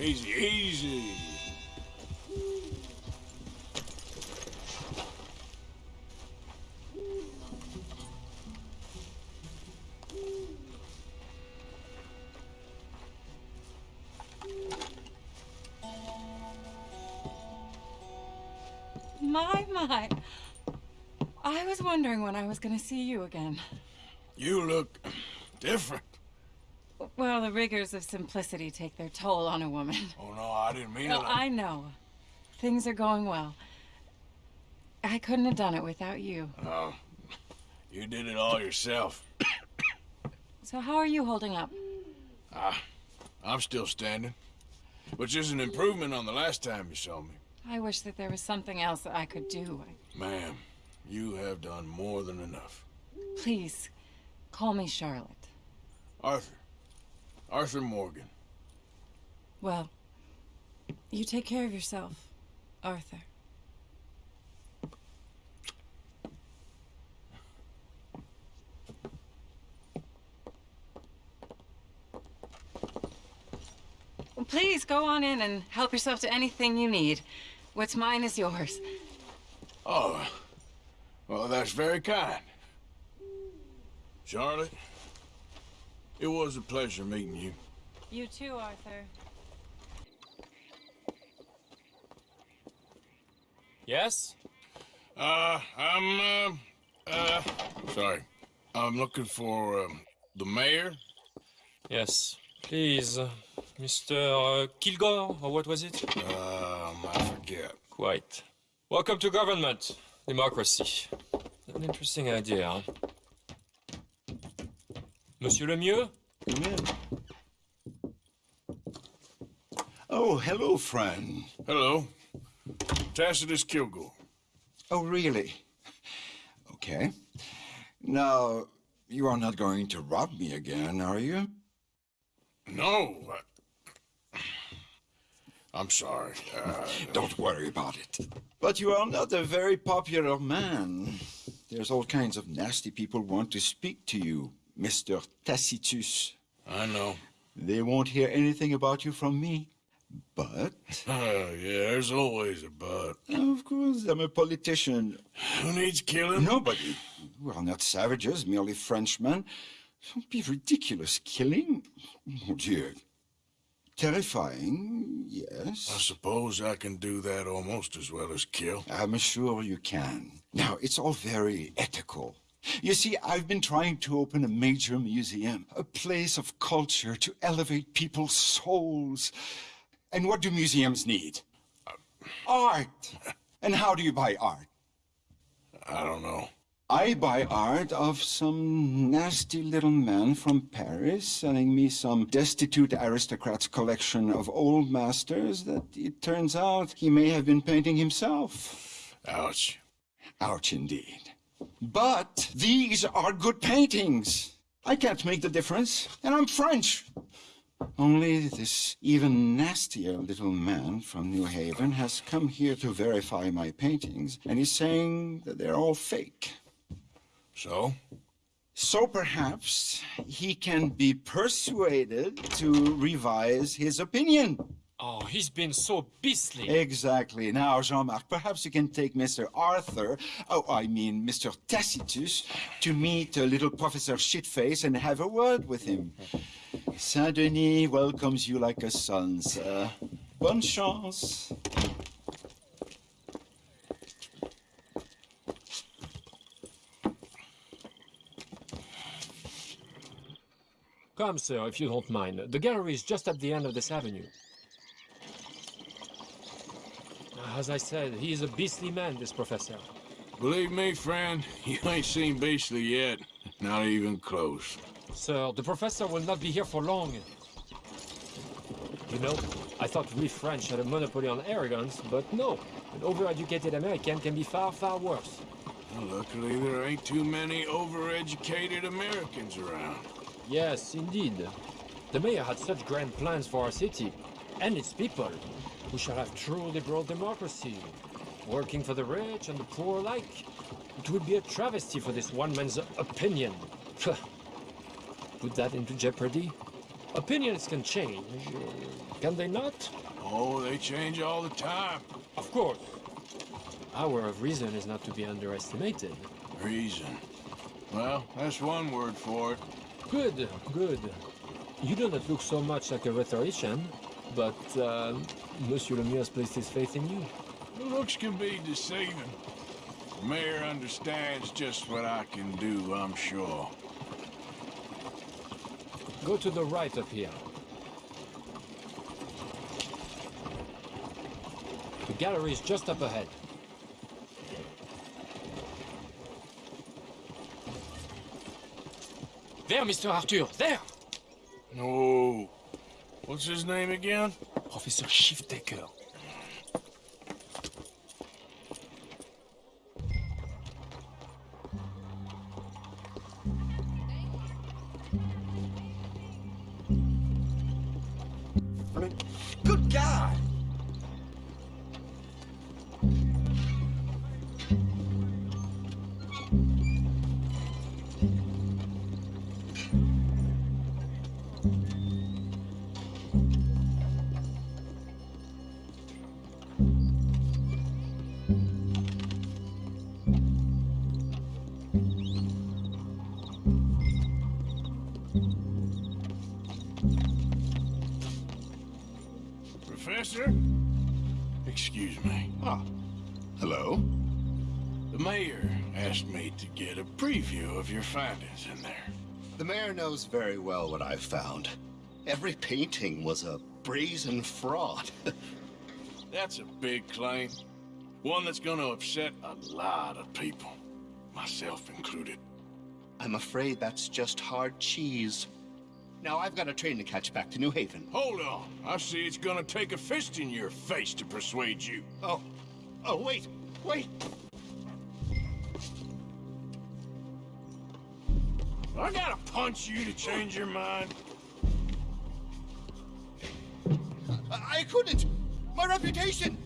Easy, easy. My, my. I was wondering when I was going to see you again. You look different. Well, the rigors of simplicity take their toll on a woman. Oh, no, I didn't mean No, it. I know. Things are going well. I couldn't have done it without you. Oh, you did it all yourself. So how are you holding up? Ah, I'm still standing. Which is an improvement on the last time you saw me. I wish that there was something else that I could do. Ma'am, you have done more than enough. Please, call me Charlotte. Arthur. Arthur Morgan. Well, you take care of yourself, Arthur. Well, please go on in and help yourself to anything you need. What's mine is yours. Oh, well, that's very kind. Charlotte, it was a pleasure meeting you. You too, Arthur. Yes? Uh, I'm, uh, uh, sorry. I'm looking for, um, the mayor. Yes. Please, uh, Mr. Uh, Kilgore, or what was it? Um, I forget. Quite. Welcome to government. Democracy. An interesting idea, huh? Monsieur Lemieux? Come in. Oh, hello, friend. Hello. Tacitus Kilgore. Oh, really? Okay. Now, you are not going to rob me again, are you? No. I... I'm sorry. Uh, Don't worry about it. But you are not a very popular man. There's all kinds of nasty people want to speak to you, Mr. Tacitus. I know. They won't hear anything about you from me. But, Oh, yeah, there's always a but. of course, I'm a politician. Who needs killing? Nobody. We are not savages, merely Frenchmen. Don't be ridiculous. Killing? Oh, dear. Terrifying, yes. I suppose I can do that almost as well as kill. I'm sure you can. Now, it's all very ethical. You see, I've been trying to open a major museum, a place of culture to elevate people's souls. And what do museums need? Uh, art. And how do you buy art? I don't know. I buy art of some nasty little man from Paris selling me some destitute aristocrat's collection of old masters that it turns out he may have been painting himself. Ouch. Ouch indeed. But these are good paintings. I can't make the difference, and I'm French. Only this even nastier little man from New Haven has come here to verify my paintings, and he's saying that they're all fake. So? So perhaps he can be persuaded to revise his opinion. Oh, he's been so beastly. Exactly. Now, Jean-Marc, perhaps you can take Mr. Arthur, oh, I mean Mr. Tacitus, to meet uh, little Professor Shitface and have a word with him. Saint-Denis welcomes you like a son, sir. Bonne chance. Come, sir, if you don't mind. The gallery is just at the end of this avenue. As I said, he is a beastly man, this professor. Believe me, friend, you ain't seen beastly yet. Not even close. Sir, the professor will not be here for long. You know, I thought we French had a monopoly on arrogance, but no. An overeducated American can be far, far worse. Well, luckily, there ain't too many overeducated Americans around. Yes, indeed. The mayor had such grand plans for our city and its people. We shall have true liberal democracy, working for the rich and the poor alike. It would be a travesty for this one man's opinion. Put that into jeopardy, Opinions can change, uh, can they not? Oh, they change all the time. Of course. Power of reason is not to be underestimated. Reason. Well, that's one word for it. Good, good. You do not look so much like a rhetorician, but uh, Monsieur Lemieux has placed his faith in you. The looks can be deceiving. The mayor understands just what I can do, I'm sure. Go to the right up here. The gallery is just up ahead. There, Mr. Arthur, there! No. What's his name again? Professor Shiftaker. Professor? Excuse me. Ah, hello? The mayor asked me to get a preview of your findings in there. The mayor knows very well what I've found. Every painting was a brazen fraud. That's a big claim. One that's gonna upset a lot of people. Myself included. I'm afraid that's just hard cheese. Now I've got a train to catch back to New Haven. Hold on. I see it's gonna take a fist in your face to persuade you. Oh, oh, wait, wait. I gotta punch you to change your mind. I, I couldn't. My reputation.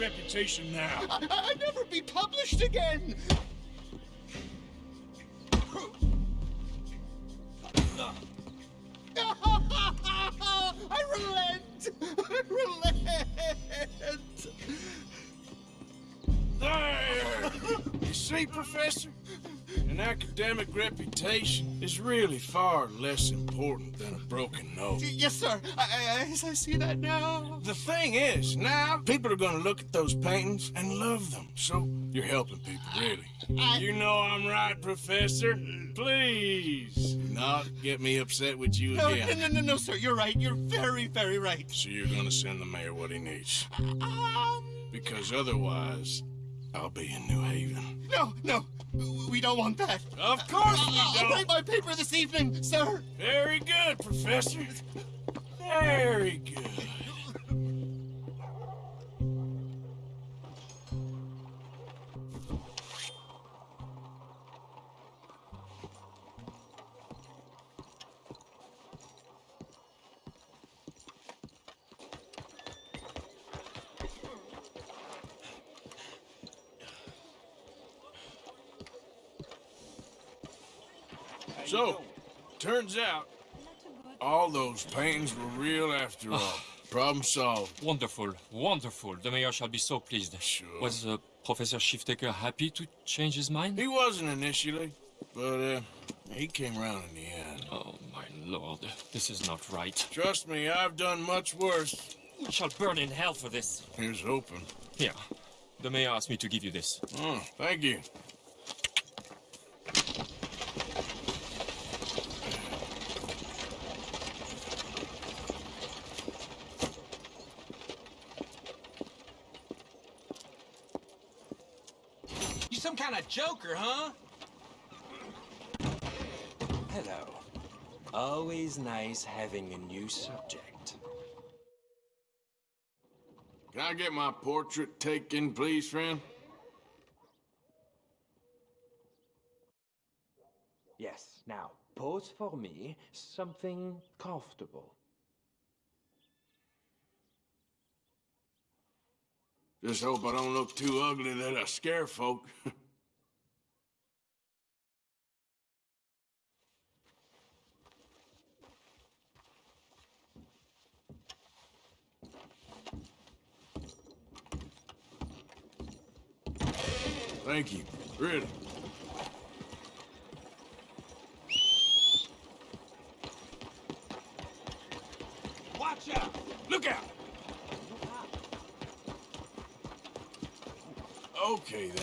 Reputation now? I, I'd never be published again. I relent. I relent. There! You see, Professor? An academic reputation is really far less important than a broken nose. Yes, sir. I, I, I, see that now. The thing is, now people are gonna look at those paintings and love them. So you're helping people, really. I- You know I'm right, Professor. Please, not get me upset with you No, again. no, no, no, no, sir. You're right. You're very, very right. So you're gonna send the mayor what he needs. Um, Because otherwise, I'll be in New Haven. no, no. We don't want that. Of course we I'll write my paper this evening, sir. Very good, Professor. Very good. So, turns out all those pains were real after all. Problem solved. Wonderful, wonderful. The mayor shall be so pleased. Sure. Was uh, Professor Shiftaker happy to change his mind? He wasn't initially, but uh, he came around in the end. Oh, my lord. This is not right. Trust me, I've done much worse. We shall burn in hell for this. Here's hoping. Here. The mayor asked me to give you this. Oh, thank. You some kind of joker, huh? Hello. Always nice having a new subject. Can I get my portrait taken, please, friend? Yes, now, pose for me something comfortable. Just hope I don't look too ugly that I scare folk. Thank you. Really. Watch out! Look out! Okay, then.